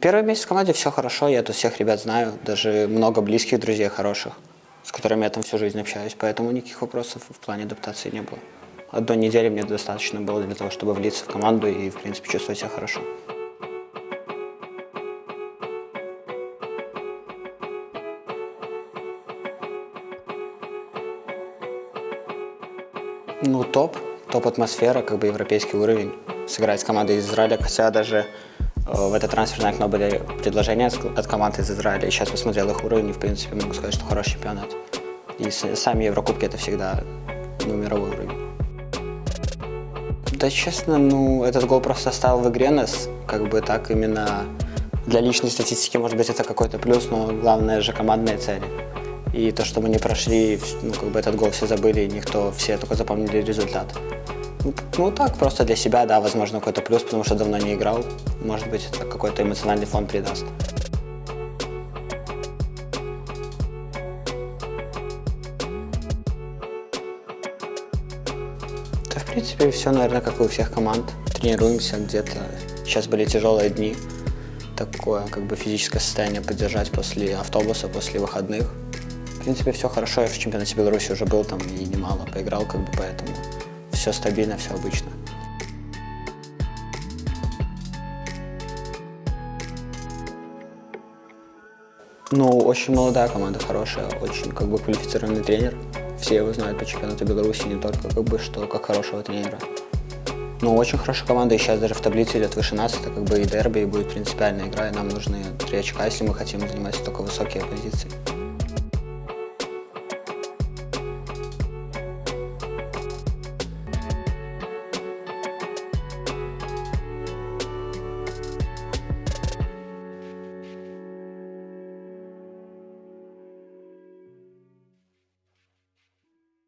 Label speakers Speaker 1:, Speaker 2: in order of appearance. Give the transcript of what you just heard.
Speaker 1: Первый месяц в команде все хорошо, я тут всех ребят знаю, даже много близких друзей хороших, с которыми я там всю жизнь общаюсь, поэтому никаких вопросов в плане адаптации не было. Одной недели мне достаточно было для того, чтобы влиться в команду и, в принципе, чувствовать себя хорошо. Ну, топ, топ-атмосфера, как бы европейский уровень. Сыграть с командой из Израиля, хотя даже в это трансферное окно были предложения от, команд из Израиля. И сейчас посмотрел их уровень, и, в принципе, могу сказать, что хороший чемпионат. И сами Еврокубки это всегда ну, мировой уровень. Да, честно, ну, этот гол просто оставил в игре нас, как бы так именно для личной статистики, может быть, это какой-то плюс, но главное же командные цели. И то, что мы не прошли, ну, как бы этот гол все забыли, никто, все только запомнили результат. Ну, ну, так, просто для себя, да, возможно, какой-то плюс, потому что давно не играл. Может быть, это какой-то эмоциональный фон придаст. Да, в принципе, все, наверное, как и у всех команд. Тренируемся где-то. Сейчас были тяжелые дни. Такое, как бы, физическое состояние поддержать после автобуса, после выходных. В принципе, все хорошо. Я в чемпионате Беларуси уже был там и немало поиграл, как бы, поэтому все стабильно, все обычно. Ну, очень молодая команда, хорошая, очень как бы квалифицированный тренер. Все его знают по чемпионату Беларуси, не только как бы, что как хорошего тренера. Ну, очень хорошая команда, и сейчас даже в таблице идет выше нас, это как бы и дерби, и будет принципиальная игра, и нам нужны три очка, если мы хотим занимать только высокие позиции.